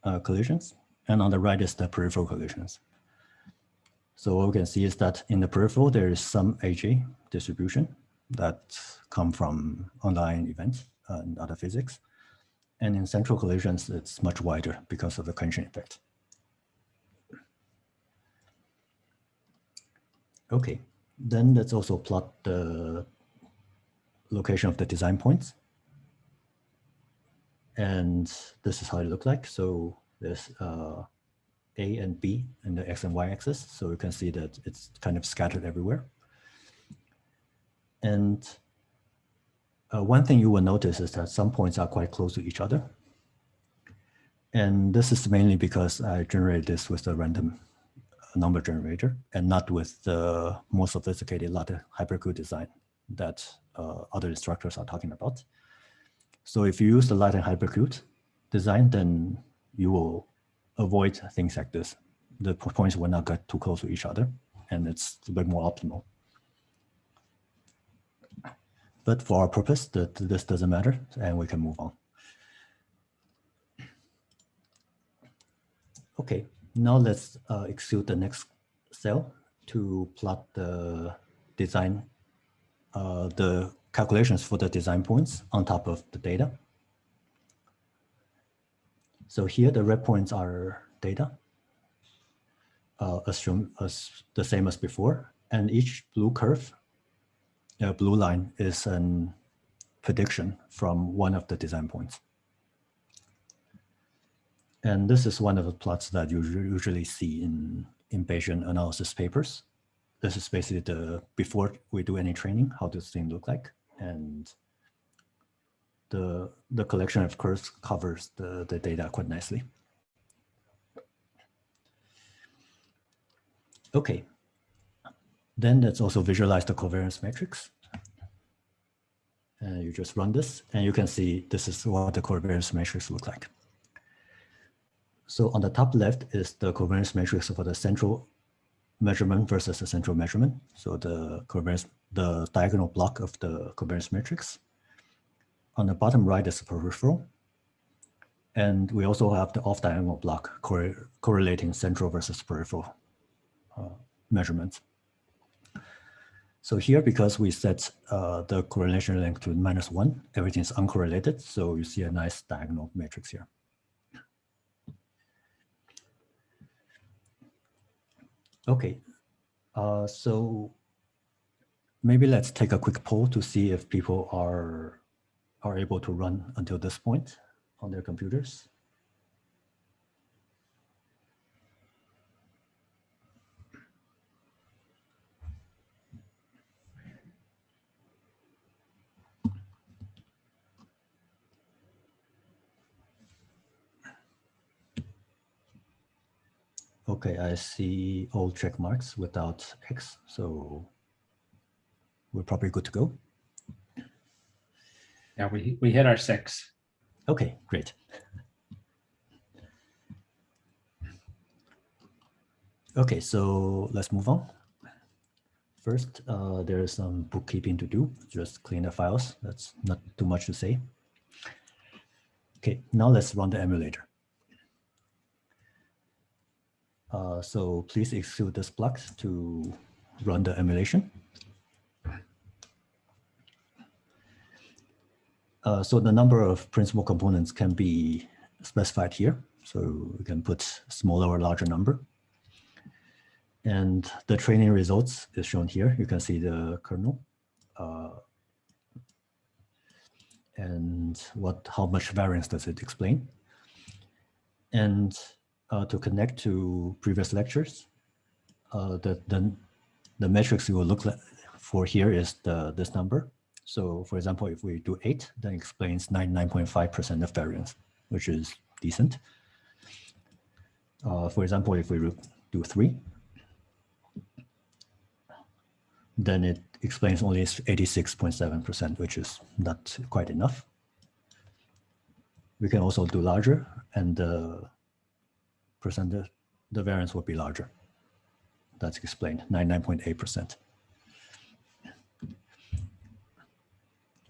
uh, collisions, and on the right is the peripheral collisions. So what we can see is that in the peripheral, there is some AJ distribution that come from online events and other physics. And in central collisions, it's much wider because of the collision effect. Okay, then let's also plot the location of the design points. And this is how it looked like. So there's uh, A and B in the X and Y axis. So you can see that it's kind of scattered everywhere. And uh, one thing you will notice is that some points are quite close to each other. And this is mainly because I generated this with a random number generator and not with the more sophisticated Latin hypercube design that uh, other instructors are talking about. So if you use the Latin hypercube design, then you will avoid things like this. The points will not get too close to each other, and it's a bit more optimal. But for our purpose, that this doesn't matter, and we can move on. Okay, now let's uh, execute the next cell to plot the design, uh, the calculations for the design points on top of the data. So here the red points are data, uh, assume as the same as before, and each blue curve, uh, blue line is an prediction from one of the design points. And this is one of the plots that you usually see in, in Bayesian analysis papers. This is basically the, before we do any training, how does thing look like. And the, the collection of curves covers the, the data quite nicely. Okay, then let's also visualize the covariance matrix. And you just run this and you can see this is what the covariance matrix look like. So on the top left is the covariance matrix for the central measurement versus the central measurement. So the covariance, the diagonal block of the covariance matrix. On the bottom right is the peripheral. And we also have the off diagonal block correlating central versus peripheral uh, measurements. So here, because we set uh, the correlation length to minus one, everything is uncorrelated. So you see a nice diagonal matrix here. Okay, uh, so maybe let's take a quick poll to see if people are are able to run until this point on their computers. Okay, I see all check marks without X, so we're probably good to go. Yeah, we, we hit our six. Okay, great. Okay, so let's move on. First, uh, there's some bookkeeping to do, just clean the files. That's not too much to say. Okay, now let's run the emulator. Uh, so please execute this block to run the emulation. Uh, so the number of principal components can be specified here. So we can put smaller or larger number. And the training results is shown here. You can see the kernel uh, and what how much variance does it explain. And uh, to connect to previous lectures, uh, the, the, the metrics you will look for here is the this number. So for example, if we do eight, then explains 99.5% of variance, which is decent. Uh, for example, if we do three, then it explains only 86.7%, which is not quite enough. We can also do larger and uh, percent, the, variance would be larger. That's explained, 99.8%.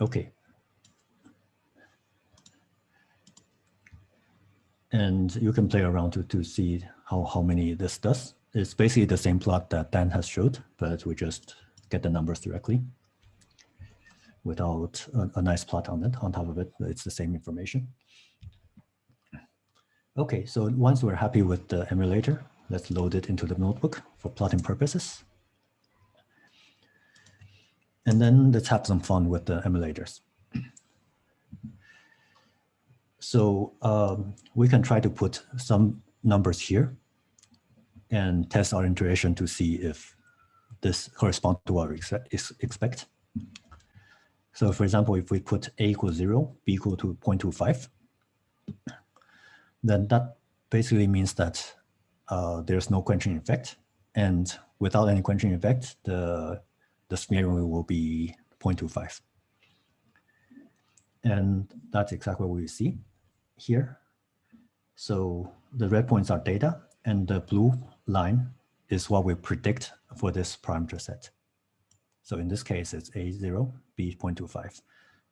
Okay. And you can play around to, to see how, how many this does. It's basically the same plot that Dan has showed, but we just get the numbers directly without a, a nice plot on it. On top of it, it's the same information. Okay, so once we're happy with the emulator, let's load it into the notebook for plotting purposes. And then let's have some fun with the emulators. So um, we can try to put some numbers here and test our intuition to see if this corresponds to what we expect. So for example, if we put a equals zero, b equal to 0.25, then that basically means that uh, there's no quenching effect. And without any quenching effect, the, the smearing will be 0.25. And that's exactly what we see here. So the red points are data and the blue line is what we predict for this parameter set. So in this case, it's A0, B 0.25.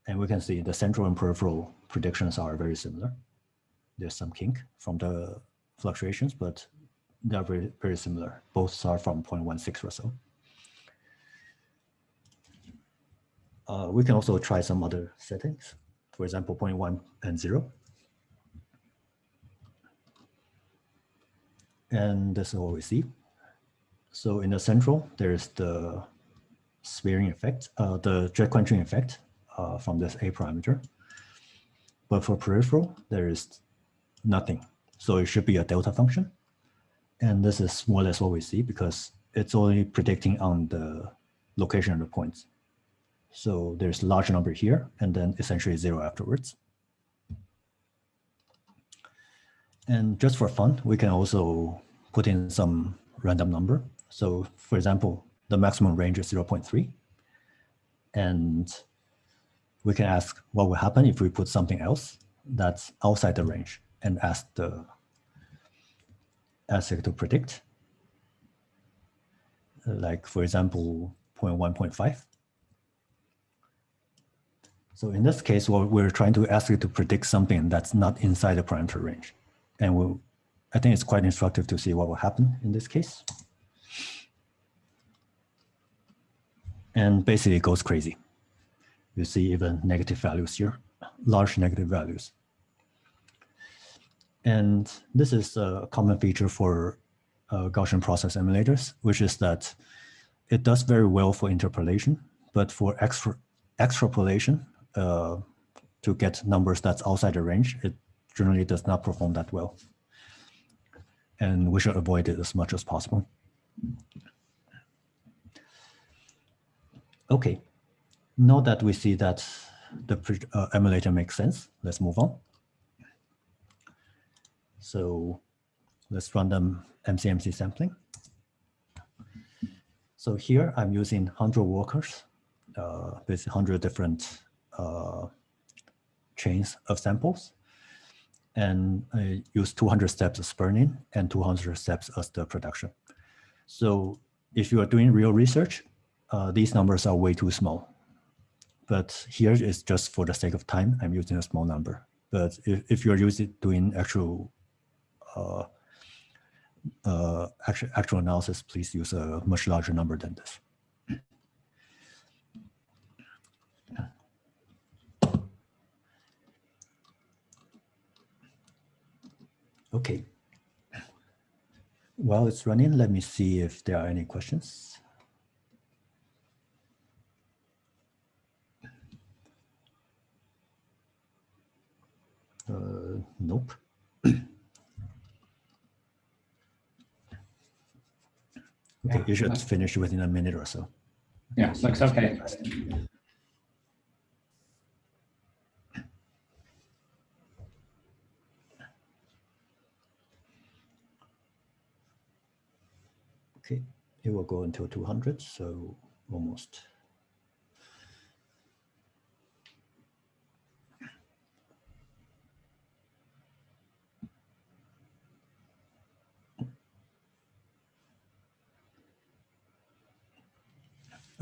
And we can see the central and peripheral predictions are very similar. There's some kink from the fluctuations, but they're very, very similar. Both are from 0.16 or so. Uh, we can also try some other settings. For example, 0.1 and 0. And this is what we see. So in the central, there's the smearing effect, uh, the jet quenching effect uh, from this A parameter. But for peripheral, there is nothing. So it should be a delta function. And this is more or less what we see because it's only predicting on the location of the points. So there's a large number here and then essentially zero afterwards. And just for fun, we can also put in some random number. So for example, the maximum range is 0.3. And we can ask what will happen if we put something else that's outside the range and ask the ASIC to predict. Like for example, 0.1, 0.5. So in this case, what we're trying to ask it to predict something that's not inside the parameter range. And we'll, I think it's quite instructive to see what will happen in this case. And basically it goes crazy. You see even negative values here, large negative values. And this is a common feature for uh, Gaussian process emulators, which is that it does very well for interpolation, but for extra, extrapolation, uh, to get numbers that's outside the range, it generally does not perform that well. And we should avoid it as much as possible. Okay, now that we see that the uh, emulator makes sense, let's move on. So let's run them MCMC sampling. So here I'm using 100 workers, uh, with 100 different uh, chains of samples. And I use 200 steps of burn-in and 200 steps as the production. So if you are doing real research, uh, these numbers are way too small. But here is just for the sake of time, I'm using a small number. But if, if you're using doing actual uh, uh, actual, actual analysis, please use a much larger number than this. Okay. While it's running, let me see if there are any questions. Uh, nope. Okay, Yeah, you should finish within a minute or so. Yeah, looks okay. Okay, it will go until 200, so almost.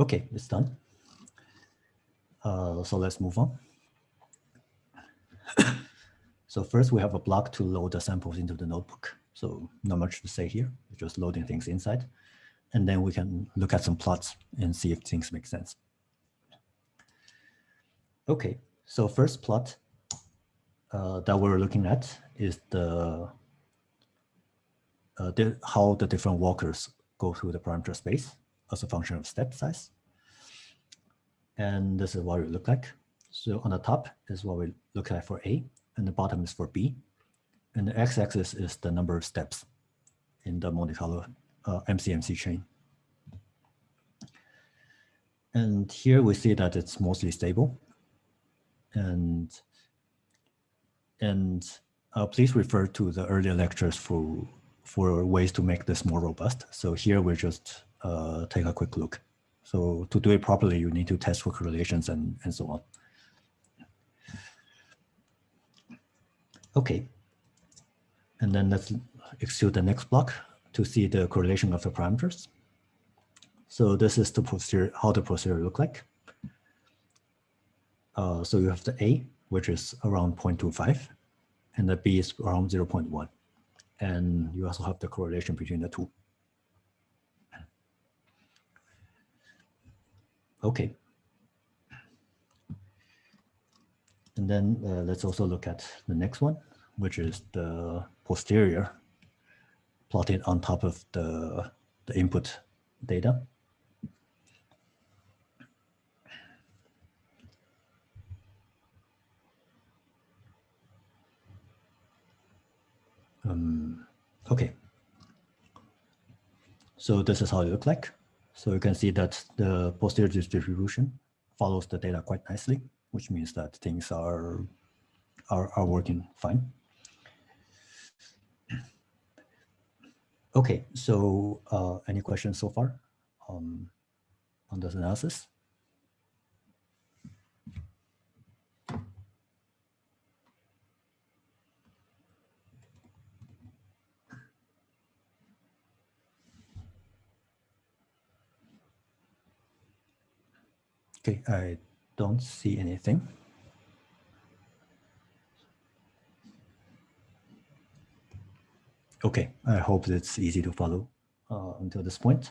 Okay, it's done. Uh, so let's move on. so first we have a block to load the samples into the notebook. So not much to say here, just loading things inside. And then we can look at some plots and see if things make sense. Okay, so first plot uh, that we're looking at is the, uh, the how the different walkers go through the parameter space as a function of step size. And this is what it look like. So on the top is what we look like for A, and the bottom is for B. And the x-axis is the number of steps in the Monte Carlo uh, MCMC chain. And here we see that it's mostly stable. And, and uh, please refer to the earlier lectures for, for ways to make this more robust. So here we're just uh, take a quick look. So to do it properly, you need to test for correlations and, and so on. Okay. And then let's execute the next block to see the correlation of the parameters. So this is the procedure, how the procedure look like. Uh, so you have the A, which is around 0.25, and the B is around 0.1. And you also have the correlation between the two. Okay. And then uh, let's also look at the next one, which is the posterior plotted on top of the, the input data. Um, okay. So this is how it look like. So you can see that the posterior distribution follows the data quite nicely, which means that things are, are, are working fine. Okay, so uh, any questions so far um, on this analysis? Okay, I don't see anything. Okay, I hope it's easy to follow uh, until this point.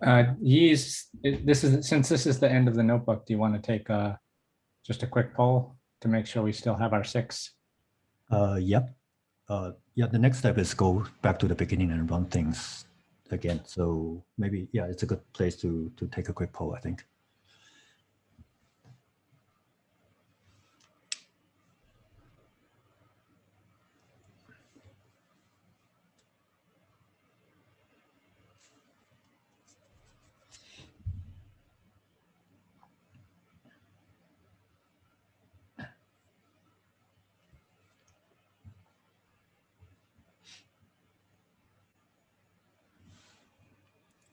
Uh, this is, since this is the end of the notebook, do you want to take uh just a quick poll to make sure we still have our six? Uh, yeah, uh, yeah. The next step is go back to the beginning and run things again. So maybe yeah, it's a good place to to take a quick poll. I think.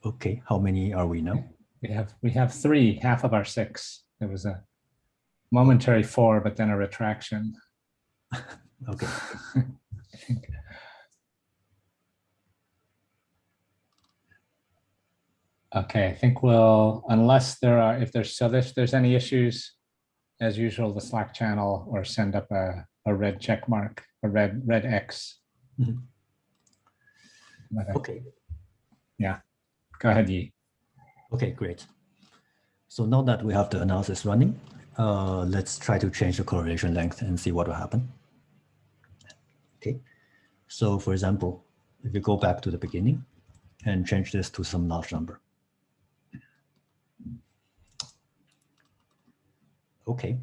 Okay, how many are we now? We have, we have three, half of our six. There was a momentary four, but then a retraction. Okay, Okay, I think we'll, unless there are, if there's, so if there's any issues, as usual, the Slack channel or send up a, a red check mark, a red, red X. But, uh, okay, Go ahead, Yi. okay, great. So now that we have the analysis running, uh, let's try to change the correlation length and see what will happen. Okay, so for example, if you go back to the beginning and change this to some large number. Okay,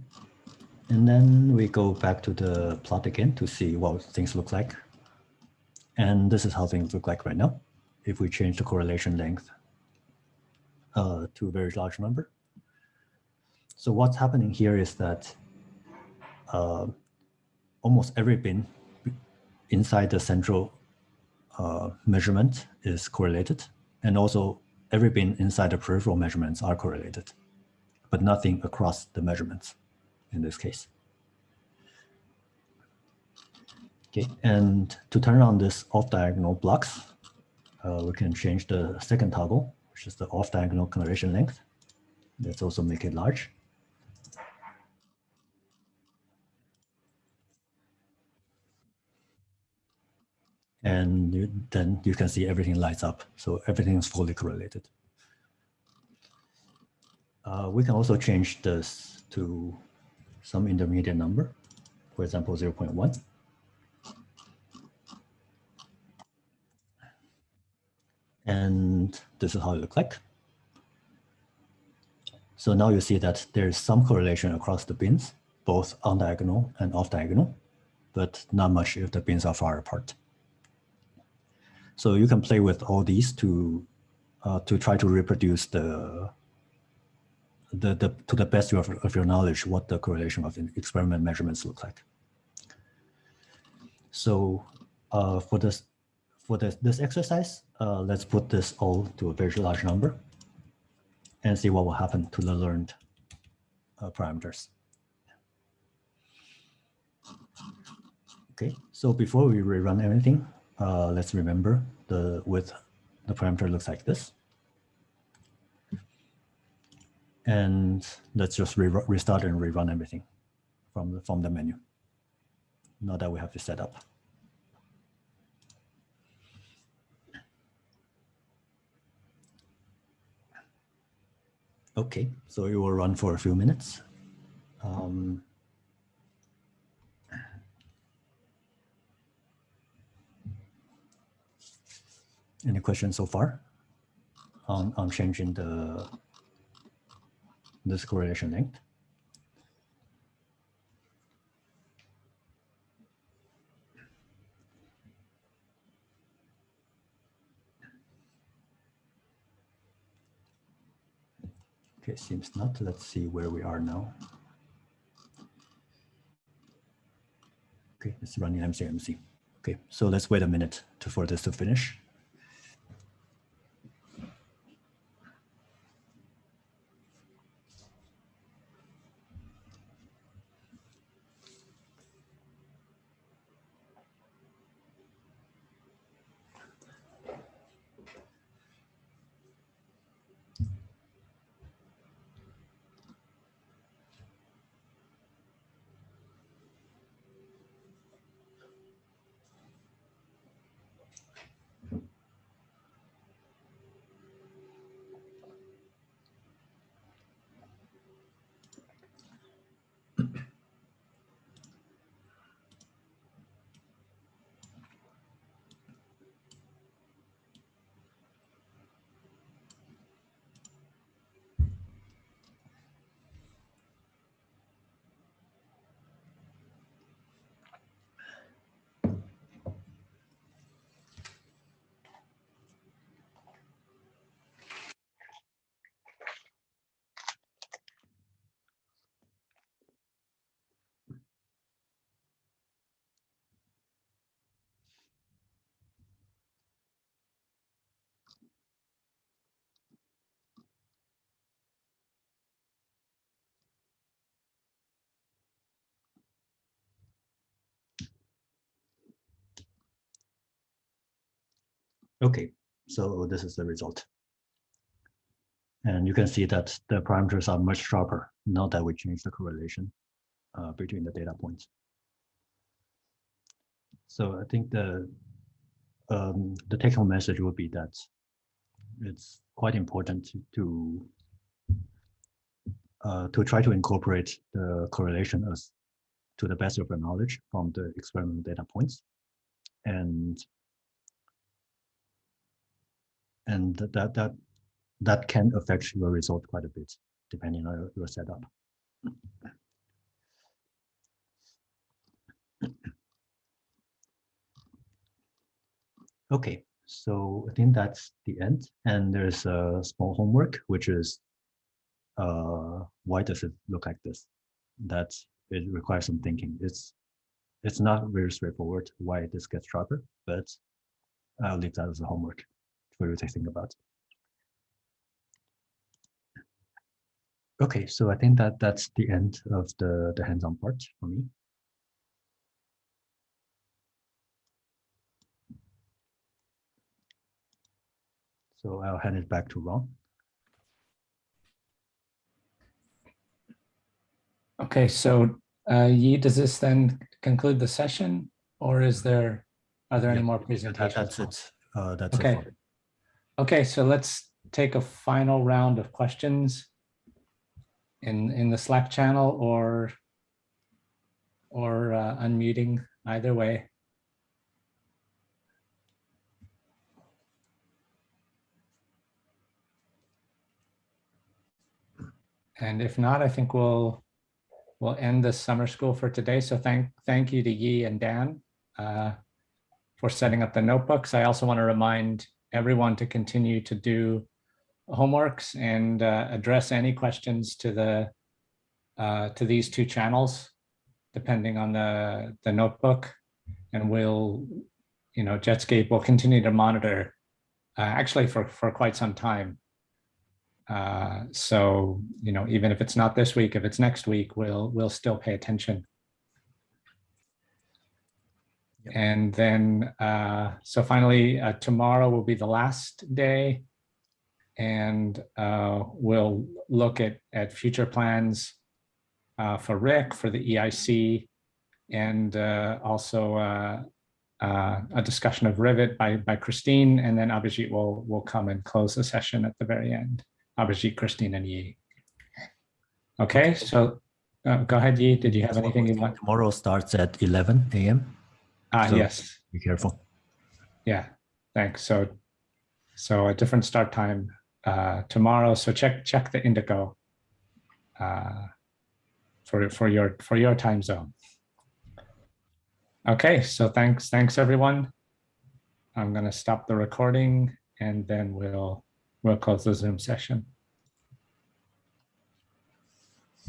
and then we go back to the plot again to see what things look like. And this is how things look like right now. If we change the correlation length uh, to a very large number. So what's happening here is that uh, almost every bin inside the central uh, measurement is correlated. And also every bin inside the peripheral measurements are correlated, but nothing across the measurements in this case. Okay, and to turn on this off-diagonal blocks, uh, we can change the second toggle, which is the off-diagonal correlation length. Let's also make it large. And you, then you can see everything lights up. So everything is fully correlated. Uh, we can also change this to some intermediate number, for example, 0.1. And this is how it looks like. So now you see that there's some correlation across the bins, both on diagonal and off diagonal, but not much if the bins are far apart. So you can play with all these to uh, to try to reproduce the the, the to the best of, of your knowledge what the correlation of experiment measurements look like. So uh, for this for this this exercise, uh, let's put this all to a very large number and see what will happen to the learned uh, parameters. Okay, so before we rerun everything, uh, let's remember the width, the parameter looks like this. And let's just re restart and rerun everything from the, from the menu. Now that we have to set up. Okay, so it will run for a few minutes. Um, any questions so far on, on changing the this correlation length? Okay, seems not. Let's see where we are now. Okay, it's running MCMC. Okay, so let's wait a minute to, for this to finish. Okay, so this is the result. And you can see that the parameters are much sharper now that we change the correlation uh, between the data points. So I think the um, the take home message would be that it's quite important to to, uh, to try to incorporate the correlation as to the best of your knowledge from the experimental data points and and that that that can affect your result quite a bit depending on your, setup. Okay, so I think that's the end. And there's a small homework, which is uh, why does it look like this? That it requires some thinking. It's it's not very straightforward why this gets sharper, but I'll leave that as a homework for think about. Okay, so I think that that's the end of the, the hands-on part for me. So I'll hand it back to Ron. Okay, so uh, Yi, does this then conclude the session or is there, are there any Yeah, more That- presentations? That's it. Uh, that's. Okay. for- Okay, so let's take a final round of questions in in the Slack channel or or uh, unmuting either way. And if not, I think we'll we'll end the summer school for today. So thank thank you to Yi and Dan uh, for setting up the notebooks. I also want to remind everyone to continue to do homeworks and uh, address any questions to the uh, to these two channels, depending on the the notebook, and we'll, you know, JETSCAPE will continue to monitor, uh, actually for for quite some time. Uh, so you know, even if it's not this week, if it's next week, we'll we'll still pay attention. Yep. And then, uh, so finally, uh, tomorrow will be the last day. And uh, we'll look at, at future plans uh, for RHIC, for the EIC, and uh, also uh, uh, a discussion of Rivet by, by Christine, and then Abhijit will, will come and close the session at the very end. Abhijit, Christine, and Yi. Okay, so uh, go ahead, Yi. Did you have anything you want? Tomorrow starts at 11 a.m. Ah, So- yes. Be careful. Yeah, thanks. So, so a different start time uh, tomorrow. So check check the Indico uh, for for your for your time zone. Okay, so thanks thanks everyone. I'm gonna stop the recording and then we'll we'll close the Zoom session.